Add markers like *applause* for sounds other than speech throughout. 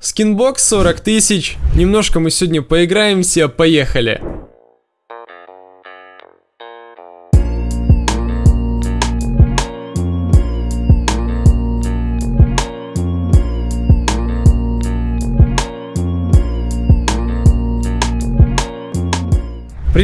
Skinbox 40 тысяч. Немножко мы сегодня поиграемся, поехали.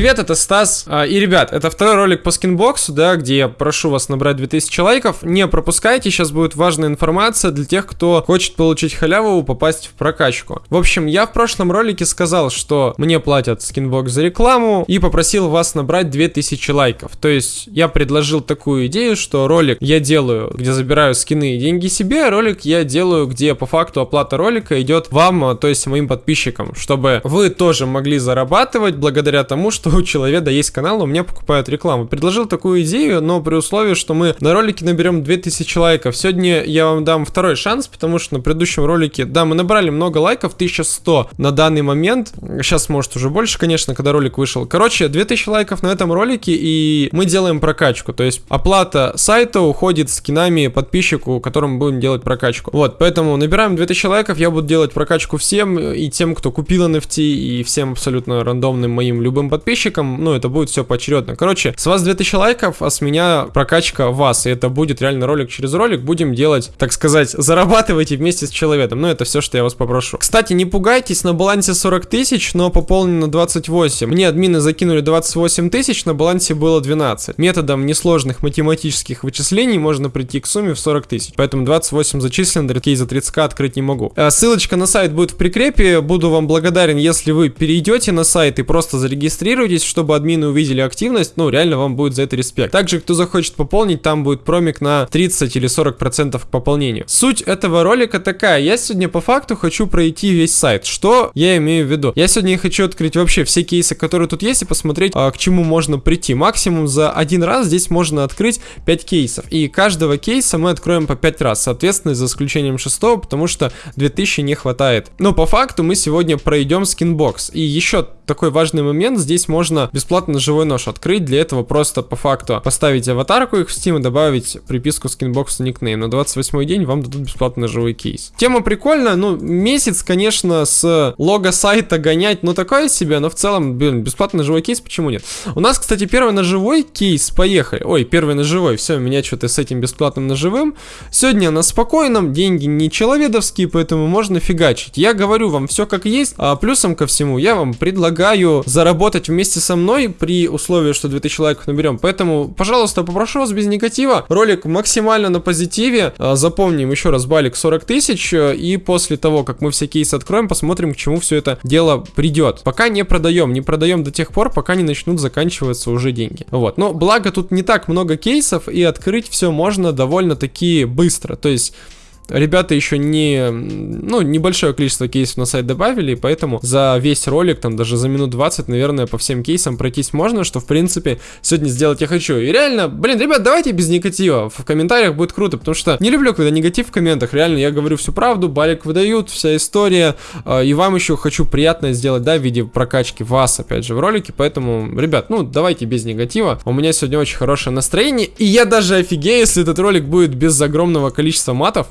Привет, это Стас. А, и, ребят, это второй ролик по Skinbox у, да, где я прошу вас набрать 2000 лайков. Не пропускайте, сейчас будет важная информация для тех, кто хочет получить халяву, попасть в прокачку. В общем, я в прошлом ролике сказал, что мне платят Skinbox за рекламу и попросил вас набрать 2000 лайков. То есть, я предложил такую идею, что ролик я делаю, где забираю скины и деньги себе, а ролик я делаю, где по факту оплата ролика идет вам, а, то есть моим подписчикам, чтобы вы тоже могли зарабатывать благодаря тому, что у человека есть канал, у меня покупают рекламу. Предложил такую идею, но при условии, что мы на ролике наберем 2000 лайков. Сегодня я вам дам второй шанс, потому что на предыдущем ролике, да, мы набрали много лайков, 1100 на данный момент. Сейчас, может, уже больше, конечно, когда ролик вышел. Короче, 2000 лайков на этом ролике, и мы делаем прокачку. То есть оплата сайта уходит скинами подписчику, которому будем делать прокачку. Вот, поэтому набираем 2000 лайков, я буду делать прокачку всем, и тем, кто купил NFT, и всем абсолютно рандомным моим любым подписчикам подписчикам, ну, это будет все поочередно. Короче, с вас 2000 лайков, а с меня прокачка вас, и это будет реально ролик через ролик, будем делать, так сказать, *laughs* зарабатывайте вместе с человеком, ну, это все, что я вас попрошу. Кстати, не пугайтесь, на балансе 40 тысяч, но пополнено 28. Мне админы закинули 28 тысяч, на балансе было 12. Методом несложных математических вычислений можно прийти к сумме в 40 тысяч, поэтому 28 зачислено, такие за 30к открыть не могу. А, ссылочка на сайт будет в прикрепе, буду вам благодарен, если вы перейдете на сайт и просто зарегистрируетесь, регистрируйтесь, чтобы админы увидели активность, ну, реально вам будет за это респект. Также, кто захочет пополнить, там будет промик на 30 или 40 процентов к пополнению. Суть этого ролика такая, я сегодня по факту хочу пройти весь сайт. Что я имею в виду? Я сегодня хочу открыть вообще все кейсы, которые тут есть, и посмотреть, а, к чему можно прийти. Максимум за один раз здесь можно открыть 5 кейсов, и каждого кейса мы откроем по 5 раз, соответственно, за исключением шестого, потому что 2000 не хватает. Но по факту мы сегодня пройдем Skinbox. И еще такой важный момент, здесь можно бесплатно живой нож открыть, для этого просто по факту поставить аватарку их в Steam и добавить приписку Skinbox а никнейм. На 28 день вам дадут бесплатно живой кейс. Тема прикольная, ну, месяц, конечно, с лого сайта гонять, ну, такое себе, но в целом, блин, бесплатный живой кейс, почему нет? У нас, кстати, первый ножевой кейс, поехали. Ой, первый ножевой, все, меня что-то с этим бесплатным ножевым. Сегодня на спокойном, деньги не человедовские, поэтому можно фигачить. Я говорю вам все как есть, а плюсом ко всему я вам предлагаю предлагаю заработать вместе со мной при условии, что 2000 лайков наберем. Поэтому, пожалуйста, попрошу вас без негатива. Ролик максимально на позитиве. А, запомним еще раз балик 40 тысяч. И после того, как мы все кейсы откроем, посмотрим, к чему все это дело придет. Пока не продаем. Не продаем до тех пор, пока не начнут заканчиваться уже деньги. Вот. Но благо тут не так много кейсов, и открыть все можно довольно-таки быстро. То есть Ребята еще не, ну, небольшое количество кейсов на сайт добавили, поэтому за весь ролик, там, даже за минут 20, наверное, по всем кейсам пройтись можно, что, в принципе, сегодня сделать я хочу. И реально, блин, ребят, давайте без негатива, в комментариях будет круто, потому что не люблю, когда негатив в комментах, реально, я говорю всю правду, балик выдают, вся история, э, и вам еще хочу приятное сделать, да, в виде прокачки вас, опять же, в ролике, поэтому, ребят, ну, давайте без негатива, у меня сегодня очень хорошее настроение, и я даже офигею, если этот ролик будет без огромного количества матов,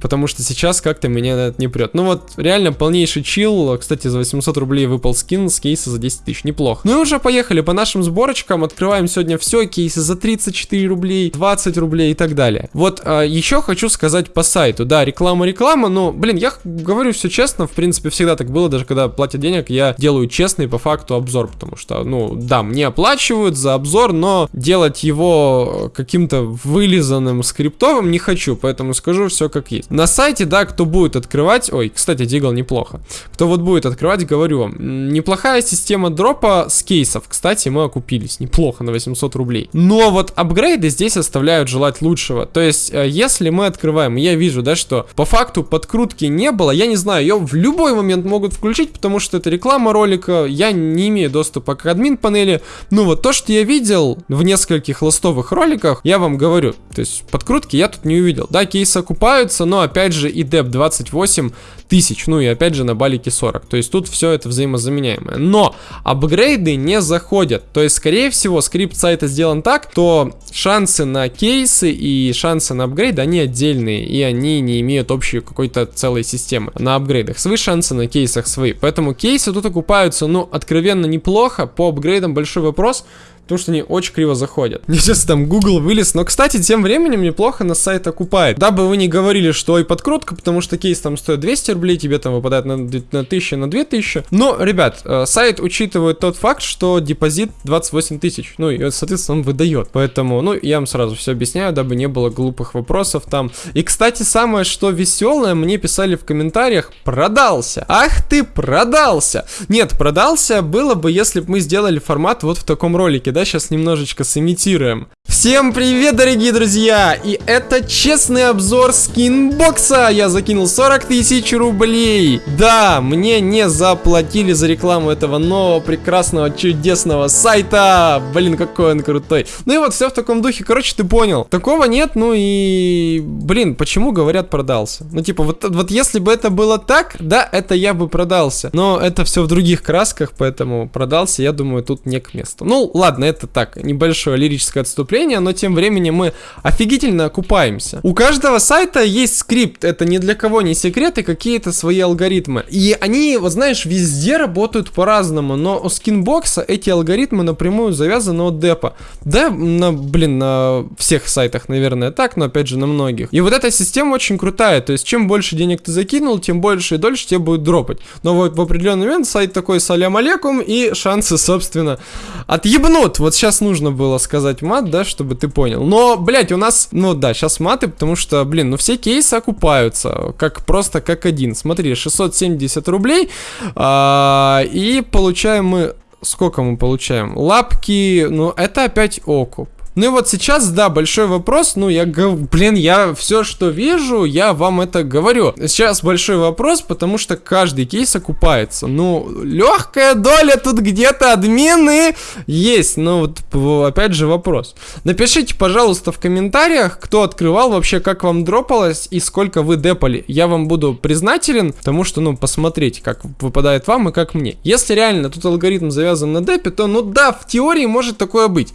потому что сейчас как-то меня это не прет. Ну вот, реально полнейший чил. Кстати, за 800 рублей выпал скин с кейса за 10 тысяч, неплохо. Ну и уже поехали по нашим сборочкам, открываем сегодня все, кейсы за 34 рублей, 20 рублей и так далее. Вот, а, еще хочу сказать по сайту, да, реклама-реклама, но, блин, я говорю все честно, в принципе, всегда так было, даже когда платят денег, я делаю честный по факту обзор, потому что, ну, да, мне оплачивают за обзор, но делать его каким-то вылизанным скриптовым не хочу, поэтому скажу все как есть. На сайте, да, кто будет открывать... Ой, кстати, Дигл неплохо. Кто вот будет открывать, говорю вам, неплохая система дропа с кейсов. Кстати, мы окупились неплохо на 800 рублей. Но вот апгрейды здесь оставляют желать лучшего. То есть, э, если мы открываем, я вижу, да, что по факту подкрутки не было, я не знаю, ее в любой момент могут включить, потому что это реклама ролика, я не имею доступа к админ панели. Ну вот то, что я видел в нескольких ластовых роликах, я вам говорю, то есть подкрутки я тут не увидел. Да, кейсы окупаются, но но опять же и деп 28 тысяч, ну и опять же на балике 40. То есть тут все это взаимозаменяемое. Но апгрейды не заходят. То есть, скорее всего, скрипт сайта сделан так, то шансы на кейсы и шансы на апгрейд, они отдельные, и они не имеют общей какой-то целой системы. На апгрейдах свои шансы, на кейсах свои. Поэтому кейсы тут окупаются, ну, откровенно неплохо. По апгрейдам большой вопрос, потому что они очень криво заходят. *laughs* Мне сейчас там Google вылез, но, кстати, тем временем неплохо на сайт окупает. Дабы вы не говорили, что и подкрутка, потому что кейс там стоит 200 рублей, тебе там выпадает на, на 1000, на 2000. Но, ребят, э, сайт учитывает тот факт, что депозит 28 тысяч, ну и, соответственно, он выдает. Поэтому, ну, я вам сразу все объясняю, дабы не было глупых вопросов там. И, кстати, самое, что веселое, мне писали в комментариях, продался. Ах ты, продался. Нет, продался было бы, если бы мы сделали формат вот в таком ролике, да, сейчас немножечко сымитируем. Всем привет, дорогие друзья! И это честный обзор скинбокса! Я закинул 40 тысяч рублей! Да, мне не заплатили за рекламу этого нового, прекрасного, чудесного сайта! Блин, какой он крутой! Ну и вот все в таком духе, короче, ты понял. Такого нет, ну и... Блин, почему говорят продался? Ну типа, вот, вот если бы это было так, да, это я бы продался. Но это все в других красках, поэтому продался, я думаю, тут не к месту. Ну, ладно, это так, небольшое лирическое отступление обновления, но тем временем мы офигительно окупаемся. У каждого сайта есть скрипт, это ни для кого не секрет, и какие-то свои алгоритмы. И они, вот знаешь, везде работают по-разному, но у скинбокса эти алгоритмы напрямую завязаны от депа. Да, на, блин, на всех сайтах, наверное, так, но опять же на многих. И вот эта система очень крутая, то есть чем больше денег ты закинул, тем больше и дольше тебе будет дропать. Но вот в определенный момент сайт такой салям алейкум, и шансы, собственно, отъебнут. Вот сейчас нужно было сказать мат, да, чтобы ты понял. Но, блядь, у нас, ну да, сейчас маты, потому что, блин, ну все кейсы окупаются, как просто как один. Смотри, 670 рублей, а, и получаем мы... Сколько мы получаем? Лапки, ну это опять окуп. Ну и вот сейчас, да, большой вопрос, ну я, блин, я все, что вижу, я вам это говорю. Сейчас большой вопрос, потому что каждый кейс окупается. Ну, легкая доля тут где-то админы есть, но вот опять же вопрос. Напишите, пожалуйста, в комментариях, кто открывал вообще, как вам дропалось и сколько вы депали. Я вам буду признателен, потому что, ну, посмотрите, как выпадает вам и как мне. Если реально тут алгоритм завязан на депе, то, ну да, в теории может такое быть.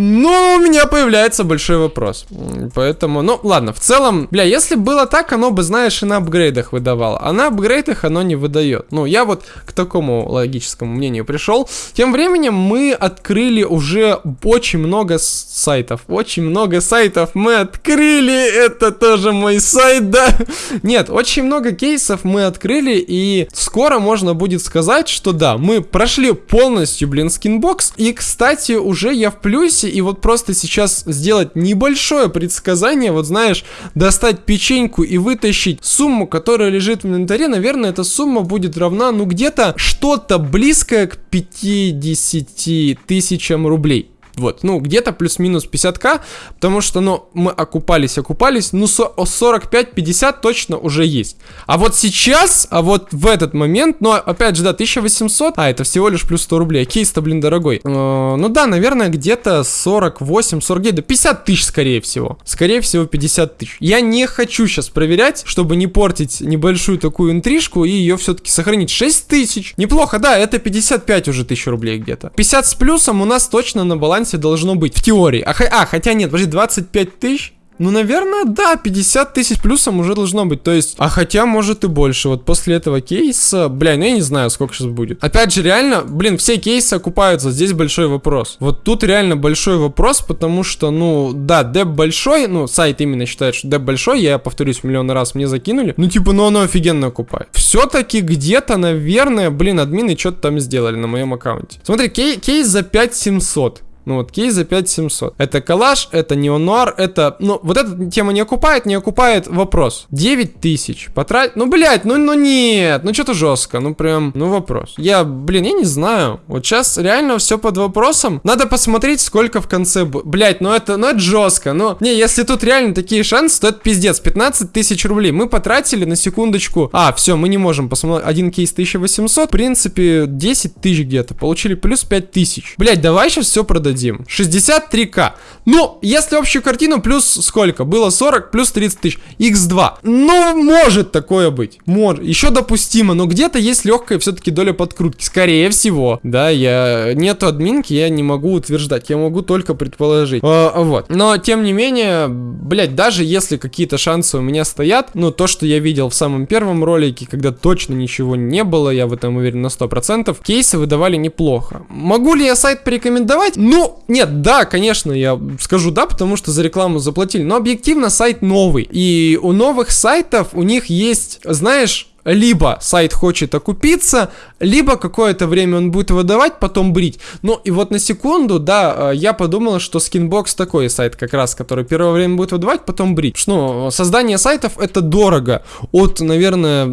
Но у меня появляется большой вопрос. Поэтому, ну ладно, в целом, бля, если было так, оно бы, знаешь, и на апгрейдах выдавало. А на апгрейдах оно не выдает. Ну, я вот к такому логическому мнению пришел. Тем временем мы открыли уже очень много сайтов. Очень много сайтов мы открыли. Это тоже мой сайт, да? *laughs* Нет, очень много кейсов мы открыли. И скоро можно будет сказать, что да, мы прошли полностью, блин, Skinbox. И, кстати, уже я в плюсе и вот просто сейчас сделать небольшое предсказание, вот знаешь, достать печеньку и вытащить сумму, которая лежит в инвентаре, наверное, эта сумма будет равна, ну, где-то что-то близкое к 50 тысячам рублей. Вот, ну, где-то плюс-минус 50к, потому что, ну, мы окупались, окупались, ну, 45-50 точно уже есть. А вот сейчас, а вот в этот момент, ну, опять же, да, 1800, а, это всего лишь плюс 100 рублей, кейс-то, блин, дорогой. Э, ну, да, наверное, где-то 48, 49, да 50 тысяч, скорее всего. Скорее всего, 50 тысяч. Я не хочу сейчас проверять, чтобы не портить небольшую такую интрижку и ее все-таки сохранить. 6 тысяч. Неплохо, да, это 55 уже тысяч рублей где-то. 50 с плюсом у нас точно на балансе балансе должно быть. В теории. А, а хотя нет, подожди, 25 тысяч? Ну, наверное, да, 50 тысяч плюсом уже должно быть. То есть, а хотя, может и больше. Вот после этого кейса, бля, ну я не знаю, сколько сейчас будет. Опять же, реально, блин, все кейсы окупаются. Здесь большой вопрос. Вот тут реально большой вопрос, потому что, ну, да, деп большой, ну, сайт именно считает, что деп большой, я повторюсь миллион раз, мне закинули. Ну, типа, ну оно офигенно окупает. Все-таки где-то, наверное, блин, админы что-то там сделали на моем аккаунте. Смотри, кей кейс за 5700. Ну вот кейс за 5700. Это коллаж, это неонуар, это... Ну, вот эта тема не окупает, не окупает вопрос. 9000 потратить... Ну, блядь, ну, ну нет, ну что-то жестко, ну прям, ну вопрос. Я, блин, я не знаю. Вот сейчас реально все под вопросом. Надо посмотреть, сколько в конце... Блядь, ну это, ну это жестко. Ну, не, если тут реально такие шансы, то это пиздец. 15 тысяч рублей. Мы потратили на секундочку... А, все, мы не можем посмотреть. Один кейс 1800. В принципе, 10 тысяч где-то. Получили плюс 5 тысяч. Блядь, давай сейчас все продадим дадим? 63к. Ну, если общую картину, плюс сколько? Было 40, плюс 30 тысяч. x2. Ну, может такое быть. Может. Еще допустимо, но где-то есть легкая все-таки доля подкрутки. Скорее всего. Да, я... Нету админки, я не могу утверждать. Я могу только предположить. А, вот. Но, тем не менее, блять, даже если какие-то шансы у меня стоят, ну, то, что я видел в самом первом ролике, когда точно ничего не было, я в этом уверен на 100%, кейсы выдавали неплохо. Могу ли я сайт порекомендовать? Ну, нет, да, конечно, я скажу да, потому что за рекламу заплатили, но объективно сайт новый, и у новых сайтов у них есть, знаешь, либо сайт хочет окупиться, либо какое-то время он будет выдавать, потом брить. Ну и вот на секунду, да, э, я подумал, что Skinbox такой сайт как раз, который первое время будет выдавать, потом брить. Ну, создание сайтов это дорого. От, наверное,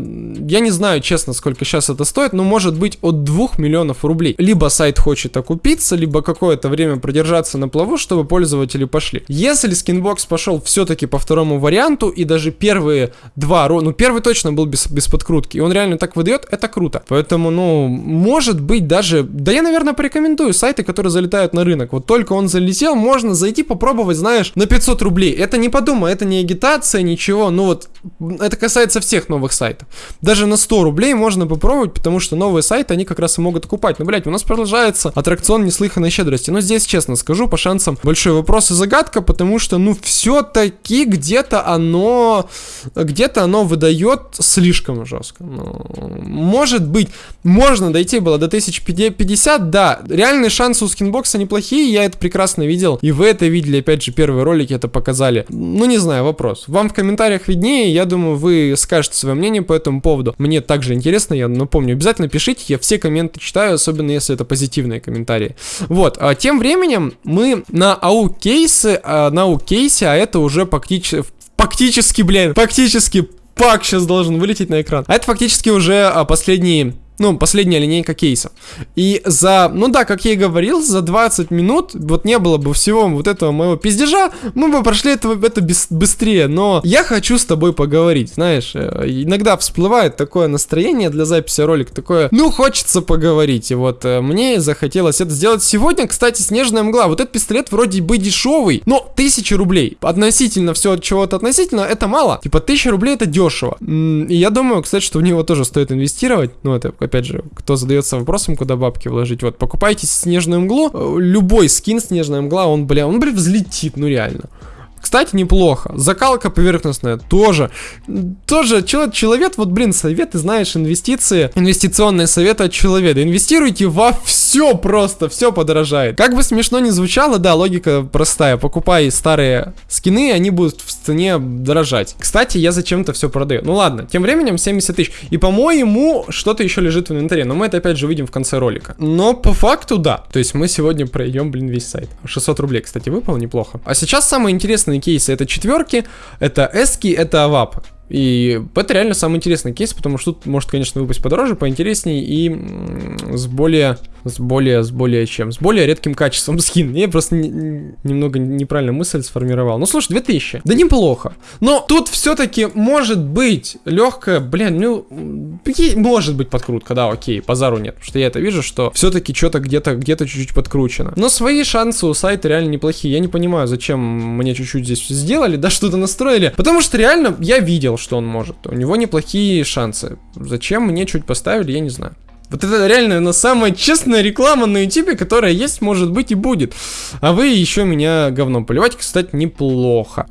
я не знаю честно, сколько сейчас это стоит, но может быть от 2 миллионов рублей. Либо сайт хочет окупиться, либо какое-то время продержаться на плаву, чтобы пользователи пошли. Если Skinbox пошел все-таки по второму варианту, и даже первые два, ну первый точно был без, без подкрутки, и он реально так выдает, это круто. Поэтому ну, может быть даже... Да я, наверное, порекомендую сайты, которые залетают на рынок. Вот только он залетел, можно зайти попробовать, знаешь, на 500 рублей. Это не подумай, это не агитация, ничего. Ну вот, это касается всех новых сайтов. Даже на 100 рублей можно попробовать, потому что новые сайты, они как раз и могут окупать. Ну, блядь, у нас продолжается аттракцион неслыханной щедрости. Но здесь, честно скажу, по шансам большой вопрос и загадка, потому что, ну, все-таки где-то оно... Где-то оно выдает слишком жестко. Ну, может быть, можно дойти было до 1050, да, реальные шансы у скинбокса неплохие, я это прекрасно видел, и вы это видели, опять же, первые ролики это показали. Ну, не знаю, вопрос. Вам в комментариях виднее, я думаю, вы скажете свое мнение по этому поводу. Мне также интересно, я напомню, обязательно пишите, я все комменты читаю, особенно если это позитивные комментарии. Вот, а тем временем мы на АУ кейсы, а, на АУ кейсе, а это уже фактически, фактически, блин, фактически пак сейчас должен вылететь на экран. А это фактически уже а, последний ну, последняя линейка кейсов. И за, ну да, как я и говорил, за 20 минут, вот не было бы всего вот этого моего пиздежа, мы бы прошли это, это без, быстрее. Но я хочу с тобой поговорить, знаешь, э, иногда всплывает такое настроение для записи ролика, такое, ну, хочется поговорить. И вот э, мне захотелось это сделать сегодня. Кстати, снежная мгла, вот этот пистолет вроде бы дешевый, но 1000 рублей. Относительно все от чего-то относительно, это мало. Типа 1000 рублей это дешево. И я думаю, кстати, что в него тоже стоит инвестировать. Ну, это опять же, кто задается вопросом, куда бабки вложить, вот, покупайте снежную мглу, э, любой скин снежная мгла, он, бля, он, бля, взлетит, ну реально. Кстати, неплохо. Закалка поверхностная тоже. Тоже человек, человек, вот, блин, советы, знаешь, инвестиции, инвестиционные советы от человека. Инвестируйте во все просто, все подорожает. Как бы смешно ни звучало, да, логика простая. Покупай старые скины, они будут в цене дорожать. Кстати, я зачем-то все продаю. Ну ладно, тем временем 70 тысяч. И, по-моему, что-то еще лежит в инвентаре. Но мы это опять же увидим в конце ролика. Но по факту, да. То есть мы сегодня пройдем, блин, весь сайт. 600 рублей, кстати, выпало неплохо. А сейчас самое интересное интересные кейсы. Это четверки, это эски, это авап. И это реально самый интересный кейс, потому что тут может, конечно, выпасть подороже, поинтереснее и с более, с более, с более чем, с более редким качеством скин. Я просто не, немного неправильно мысль сформировал. Ну, слушай, 2000, да неплохо. Но тут все-таки может быть легкая, блин, ну, может быть подкрутка, да, окей, базару нет, потому что я это вижу, что все-таки что-то где-то, где-то чуть-чуть подкручено. Но свои шансы у сайта реально неплохие. Я не понимаю, зачем мне чуть-чуть здесь сделали, да, что-то настроили, потому что реально я видел, видел, что он может. У него неплохие шансы. Зачем мне чуть поставили, я не знаю. Вот это реально, ну, самая честная реклама на ютубе, которая есть, может быть и будет. А вы еще меня говном поливать, кстати, неплохо.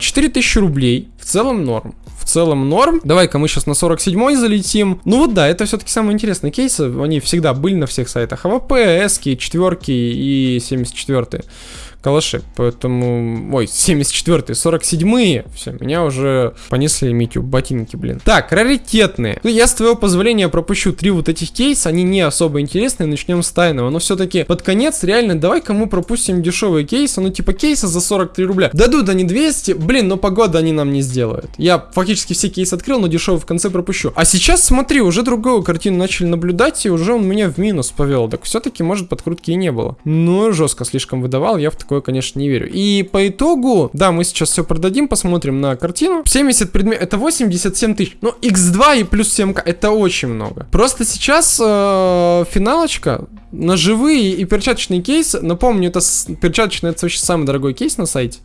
4000 а, рублей, в целом норм. В целом норм. Давай-ка мы сейчас на 47 залетим. Ну вот да, это все-таки самые интересные кейсы. Они всегда были на всех сайтах. AWP, эски, четверки и 74 калаши. Поэтому... Ой, 74-е, 47-е. Все, меня уже понесли Митю ботинки, блин. Так, раритетные. Ну, я с твоего позволения пропущу три вот этих кейса. Они не особо интересные. Начнем с тайного. Но все-таки под конец, реально, давай кому пропустим дешевые кейсы. Ну, типа кейса за 43 рубля. Дадут они 200. Блин, но погода они нам не сделают. Я фактически все кейсы открыл, но дешевый в конце пропущу. А сейчас, смотри, уже другую картину начали наблюдать, и уже он меня в минус повел. Так все-таки, может, подкрутки и не было. Ну, жестко слишком выдавал. Я в таком такое, конечно, не верю. И по итогу, да, мы сейчас все продадим, посмотрим на картину. 70 предметов, это 87 тысяч. Ну, x2 и плюс 7к, это очень много. Просто сейчас э, финалочка, ножевые и перчаточные кейсы. Напомню, это перчаточный, это вообще самый дорогой кейс на сайте.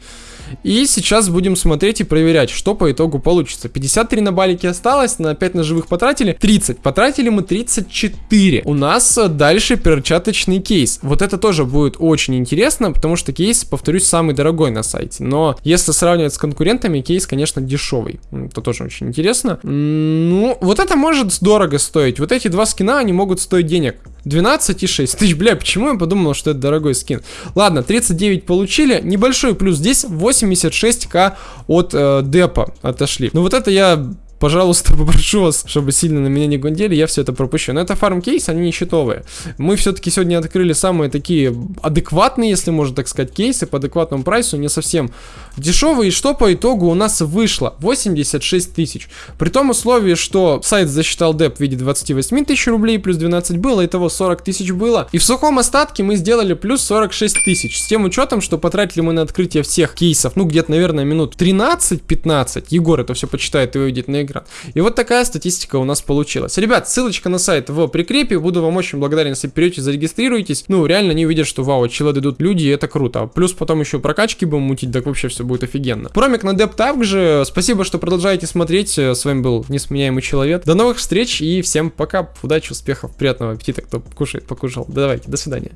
И сейчас будем смотреть и проверять, что по итогу получится. 53 на балике осталось, на 5 ножевых потратили. 30. Потратили мы 34. У нас дальше перчаточный кейс. Вот это тоже будет очень интересно, потому что кейс, повторюсь, самый дорогой на сайте. Но если сравнивать с конкурентами, кейс, конечно, дешевый. Это тоже очень интересно. Ну, вот это может дорого стоить. Вот эти два скина, они могут стоить денег. 12,6 тысяч. Бля, почему я подумал, что это дорогой скин? Ладно, 39 получили. Небольшой плюс. Здесь 86к от э, депа отошли. Ну вот это я пожалуйста, *laughs* попрошу вас, чтобы сильно на меня не гундели, я все это пропущу. Но это фарм кейс, они не счетовые. Мы все-таки сегодня открыли самые такие адекватные, если можно так сказать, кейсы по адекватному прайсу, не совсем дешевые. И что по итогу у нас вышло? 86 тысяч. При том условии, что сайт засчитал деп в виде 28 тысяч рублей, плюс 12 было, и того 40 тысяч было. И в сухом остатке мы сделали плюс 46 тысяч. С тем учетом, что потратили мы на открытие всех кейсов, ну где-то, наверное, минут 13-15. Егор это все почитает и увидит на экран. И вот такая статистика у нас получилась. Ребят, ссылочка на сайт в прикрепе. Буду вам очень благодарен, если перейдете, зарегистрируйтесь. Ну, реально не увидят, что вау, челы идут люди, и это круто. Плюс потом еще прокачки будем мутить, так вообще все будет офигенно. Промик на деп также. Спасибо, что продолжаете смотреть. С вами был несменяемый человек. До новых встреч и всем пока. Удачи, успехов, приятного аппетита, кто кушает, покушал. Давайте, до свидания.